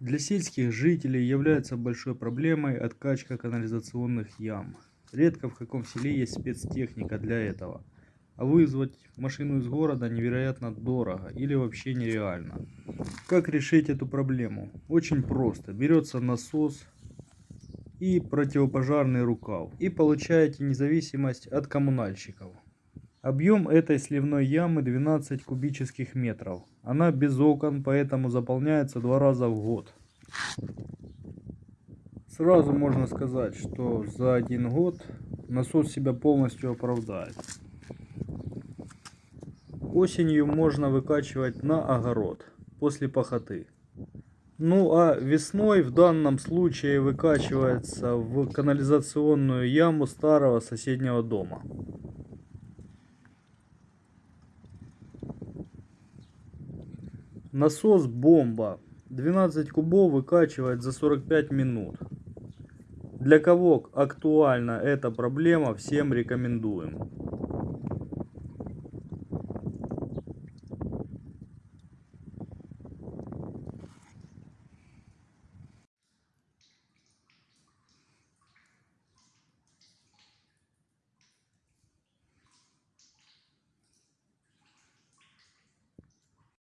Для сельских жителей является большой проблемой откачка канализационных ям. Редко в каком селе есть спецтехника для этого. А вызвать машину из города невероятно дорого или вообще нереально. Как решить эту проблему? Очень просто. Берется насос и противопожарный рукав. И получаете независимость от коммунальщиков. Объем этой сливной ямы 12 кубических метров. Она без окон, поэтому заполняется два раза в год. Сразу можно сказать, что за один год насос себя полностью оправдает. Осенью можно выкачивать на огород после пахоты. Ну а весной в данном случае выкачивается в канализационную яму старого соседнего дома. Насос бомба. 12 кубов выкачивает за 45 минут. Для кого актуальна эта проблема, всем рекомендуем.